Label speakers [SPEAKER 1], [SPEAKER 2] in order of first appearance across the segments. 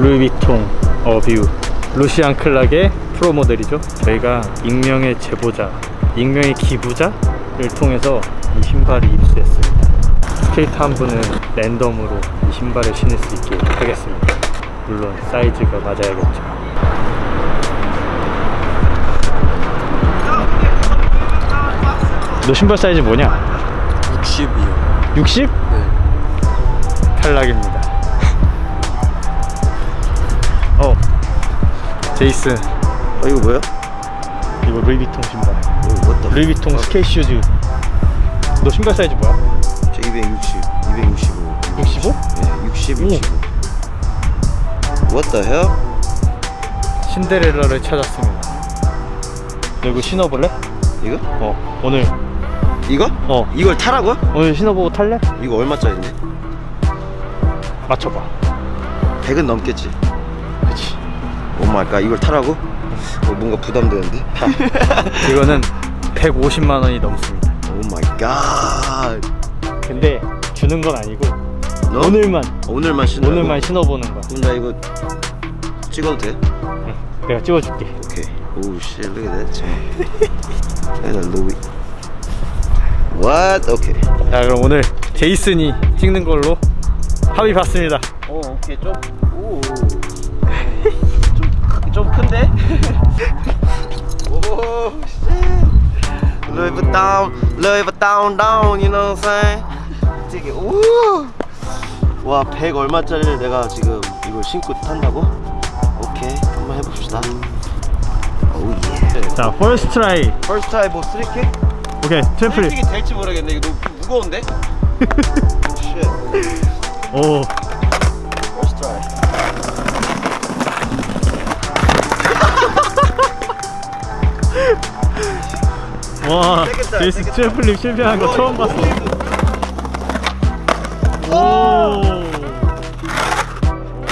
[SPEAKER 1] 루이비통 A View 루시안 클락의 프로 모델이죠. 저희가 익명의 제보자 익명의 기부자를 통해서 이 신발을 입수했습니다. 스케이트 한 분은 랜덤으로 이 신발을 신을 수 있게 하겠습니다. 물론 사이즈가 맞아야겠죠. 너 신발 사이즈 뭐냐?
[SPEAKER 2] 60이요.
[SPEAKER 1] 60?
[SPEAKER 2] 네.
[SPEAKER 1] 탈락입니다 제이슨
[SPEAKER 2] 어, 이거 뭐야?
[SPEAKER 1] 이거 루이비통 신발
[SPEAKER 2] what the
[SPEAKER 1] 루이비통 스케이트 shoes 너 신발 사이즈 뭐야?
[SPEAKER 2] 저 260, 265
[SPEAKER 1] 65?
[SPEAKER 2] 네, 60,
[SPEAKER 1] 오.
[SPEAKER 2] 65 What the hell?
[SPEAKER 1] 신데렐라를 찾았습니다 너 이거 신어볼래?
[SPEAKER 2] 이거?
[SPEAKER 1] 어 오늘
[SPEAKER 2] 이거?
[SPEAKER 1] 어
[SPEAKER 2] 이걸 타라고요?
[SPEAKER 1] 오늘 신어보고 탈래?
[SPEAKER 2] 이거 얼마짜리인데?
[SPEAKER 1] 맞춰봐
[SPEAKER 2] 100은 넘겠지
[SPEAKER 1] oh
[SPEAKER 2] my God 이걸 타라고? 어, 뭔가 부담되는데?
[SPEAKER 1] 이거는 150만 원이 넘습니다
[SPEAKER 2] oh my God
[SPEAKER 1] 근데 주는 건 아니고
[SPEAKER 2] 너?
[SPEAKER 1] 오늘만
[SPEAKER 2] 오늘만 신어
[SPEAKER 1] 오늘만 신어보는 거야
[SPEAKER 2] 그럼 나 이거 찍어도 돼?
[SPEAKER 1] 응, 내가 찍어줄게
[SPEAKER 2] 오케이 오우 씨 look at that at that Louis What? 오케이
[SPEAKER 1] 자 그럼 오늘 제이슨이 찍는 걸로 합의 봤습니다
[SPEAKER 2] 오 오케이 좀 오. 큰데? 오 씨. Louis Vuitton, Louis Vuitton down, you know what I'm saying? 되게 오. 와, 100 얼마짜리를 내가 지금 이걸 신고 탄다고? 오케이, 한번 해봅시다. Oh yeah.
[SPEAKER 1] 자 first try
[SPEAKER 2] First try 뭐 three kick?
[SPEAKER 1] 오케이 tre
[SPEAKER 2] flip three kick이 될지 모르겠네. 이거 너무 무거운데? Shit.
[SPEAKER 1] 오 와
[SPEAKER 2] 세겠다.
[SPEAKER 1] tre flip 실패한 거 처음 봤어 오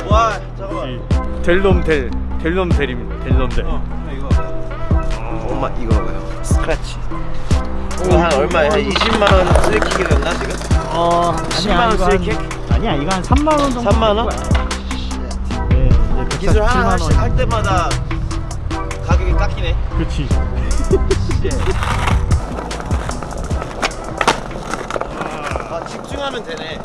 [SPEAKER 2] 와, 잠깐만.
[SPEAKER 1] 델놈 델 델놈 델입니다 델놈 델
[SPEAKER 2] 이거 엄마 이거 봐요 스크래치 이거 한 얼마야? 한 20만 원 쓰리킥이었나 지금?
[SPEAKER 1] 어,
[SPEAKER 2] 10만 원 쓰리킥?
[SPEAKER 1] 아니야 이거 한 3만 원 정도
[SPEAKER 2] 3만 원?
[SPEAKER 1] 네, 이제
[SPEAKER 2] 기술 하나
[SPEAKER 1] 147만
[SPEAKER 2] 하나씩 원할 때마다 가격이 깎이네.
[SPEAKER 1] 그렇지.
[SPEAKER 2] 아 집중하면 되네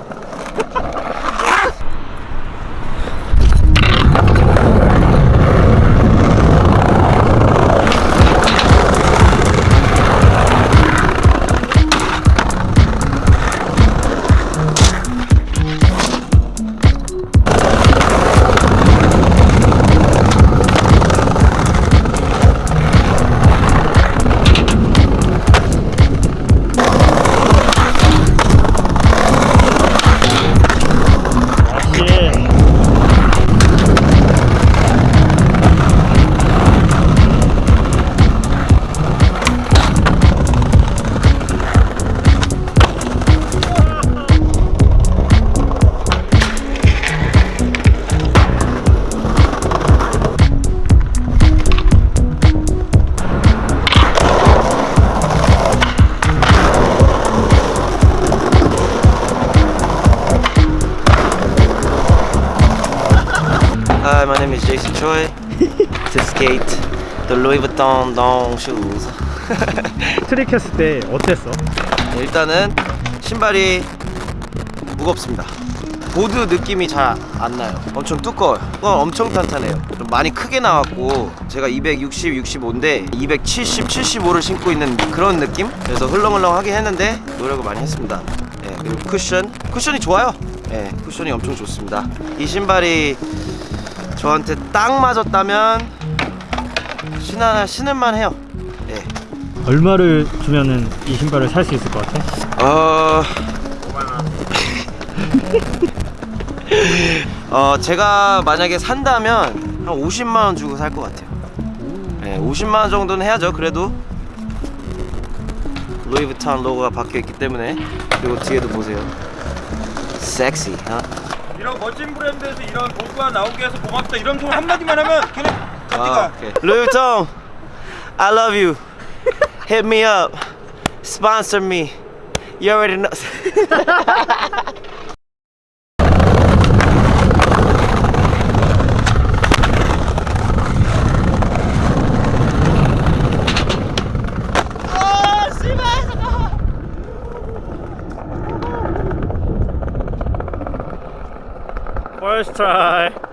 [SPEAKER 2] to skate the Louis Vuitton Dong shoes.
[SPEAKER 1] 트릭 했을 때 어땠어?
[SPEAKER 2] 일단은 신발이 무겁습니다. 보드 느낌이 잘 안 나요. 엄청 두꺼워요. 어, 엄청 탄탄해요. 좀 많이 크게 나왔고 제가 260, 65인데 270, 75를 신고 있는 그런 느낌? 그래서 흘렁흘렁하긴 했는데 노력을 많이 했습니다. 예, 그리고 쿠션. 쿠션이 좋아요. 예, 쿠션이 엄청 좋습니다. 이 신발이 저한테 딱 맞았다면 신하, 신을만 해요 예.
[SPEAKER 1] 얼마를 주면은 이 신발을 살 수 있을 것 같아?
[SPEAKER 2] 어... 어 제가 만약에 산다면 한 50만 원 주고 살 것 같아요. 네, 50만 원 정도는 해야죠. 그래도 루이비통 로고가 박혀 있기 때문에 그리고 뒤에도 보세요. 섹시. 어?
[SPEAKER 3] 이런 멋진 브랜드에서 이런 도구가 나오게 해서 고맙다 이런 소리 한마디만 하면 그냥
[SPEAKER 2] 아,
[SPEAKER 3] 가지가
[SPEAKER 2] 오케이. 루이비통, I love you. Hit me up. Sponsor me. You already know.
[SPEAKER 1] First try.